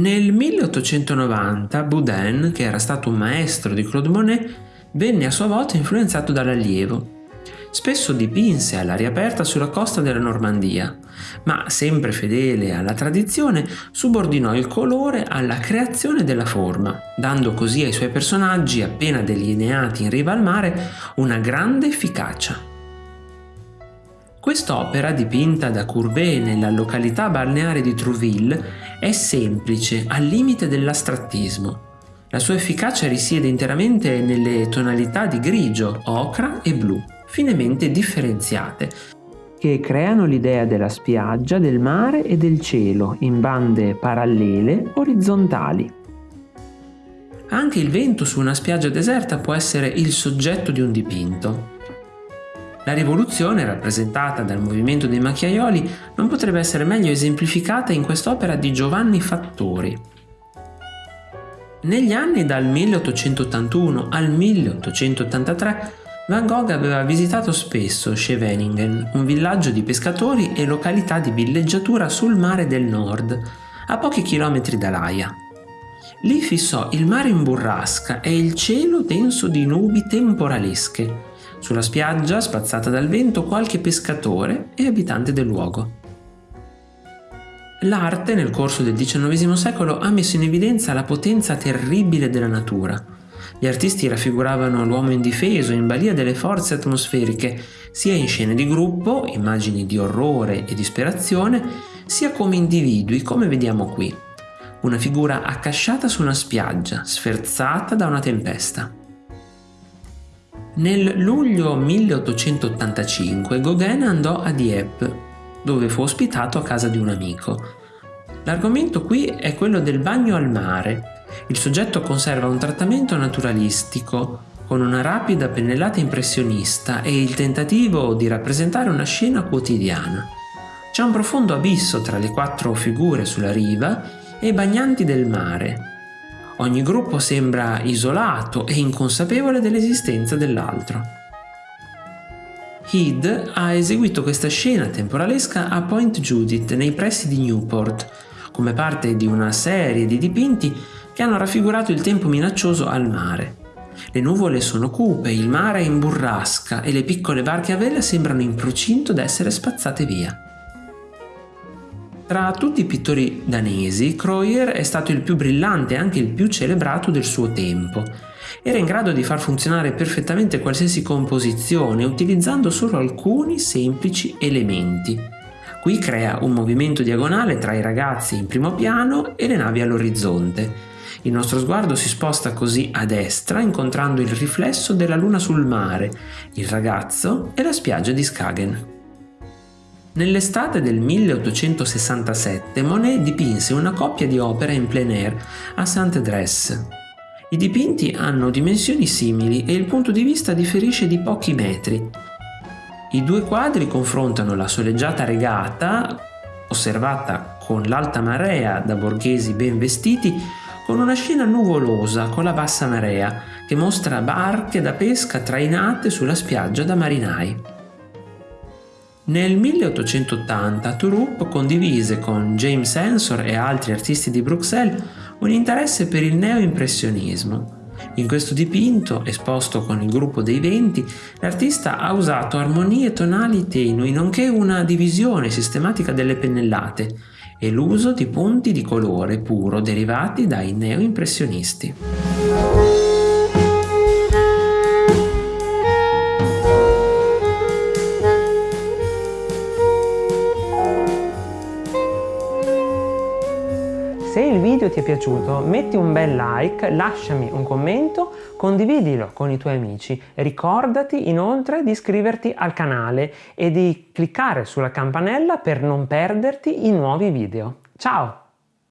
1890 Boudin, che era stato un maestro di Claude Monet, venne a sua volta influenzato dall'allievo. Spesso dipinse all'aria aperta sulla costa della Normandia, ma sempre fedele alla tradizione subordinò il colore alla creazione della forma, dando così ai suoi personaggi appena delineati in riva al mare una grande efficacia. Quest'opera, dipinta da Courbet nella località balneare di Trouville, è semplice, al limite dell'astrattismo. La sua efficacia risiede interamente nelle tonalità di grigio, ocra e blu, finemente differenziate, che creano l'idea della spiaggia, del mare e del cielo in bande parallele orizzontali. Anche il vento su una spiaggia deserta può essere il soggetto di un dipinto. La rivoluzione, rappresentata dal movimento dei macchiaioli, non potrebbe essere meglio esemplificata in quest'opera di Giovanni Fattori. Negli anni dal 1881 al 1883 Van Gogh aveva visitato spesso Scheveningen, un villaggio di pescatori e località di villeggiatura sul mare del nord, a pochi chilometri da Laia. Lì fissò il mare in burrasca e il cielo denso di nubi temporalesche, sulla spiaggia, spazzata dal vento, qualche pescatore e abitante del luogo. L'arte, nel corso del XIX secolo, ha messo in evidenza la potenza terribile della natura. Gli artisti raffiguravano l'uomo indifeso in balia delle forze atmosferiche, sia in scene di gruppo, immagini di orrore e disperazione, sia come individui, come vediamo qui. Una figura accasciata su una spiaggia, sferzata da una tempesta. Nel luglio 1885 Gauguin andò a Dieppe, dove fu ospitato a casa di un amico. L'argomento qui è quello del bagno al mare. Il soggetto conserva un trattamento naturalistico, con una rapida pennellata impressionista e il tentativo di rappresentare una scena quotidiana. C'è un profondo abisso tra le quattro figure sulla riva e i bagnanti del mare, Ogni gruppo sembra isolato e inconsapevole dell'esistenza dell'altro. Heed ha eseguito questa scena temporalesca a Point Judith nei pressi di Newport, come parte di una serie di dipinti che hanno raffigurato il tempo minaccioso al mare. Le nuvole sono cupe, il mare è in burrasca e le piccole barche a vela sembrano in procinto d'essere spazzate via. Tra tutti i pittori danesi, Kreuer è stato il più brillante e anche il più celebrato del suo tempo. Era in grado di far funzionare perfettamente qualsiasi composizione utilizzando solo alcuni semplici elementi. Qui crea un movimento diagonale tra i ragazzi in primo piano e le navi all'orizzonte. Il nostro sguardo si sposta così a destra incontrando il riflesso della luna sul mare, il ragazzo e la spiaggia di Skagen. Nell'estate del 1867 Monet dipinse una coppia di opere in plein air a Saint-Dres. I dipinti hanno dimensioni simili e il punto di vista differisce di pochi metri. I due quadri confrontano la soleggiata regata, osservata con l'alta marea da borghesi ben vestiti, con una scena nuvolosa con la bassa marea che mostra barche da pesca trainate sulla spiaggia da marinai. Nel 1880 Touroup condivise con James Ensor e altri artisti di Bruxelles un interesse per il neoimpressionismo. In questo dipinto, esposto con il gruppo dei venti, l'artista ha usato armonie tonali tenui, nonché una divisione sistematica delle pennellate e l'uso di punti di colore puro derivati dai neoimpressionisti. Se il video ti è piaciuto metti un bel like, lasciami un commento, condividilo con i tuoi amici. Ricordati inoltre di iscriverti al canale e di cliccare sulla campanella per non perderti i nuovi video. Ciao!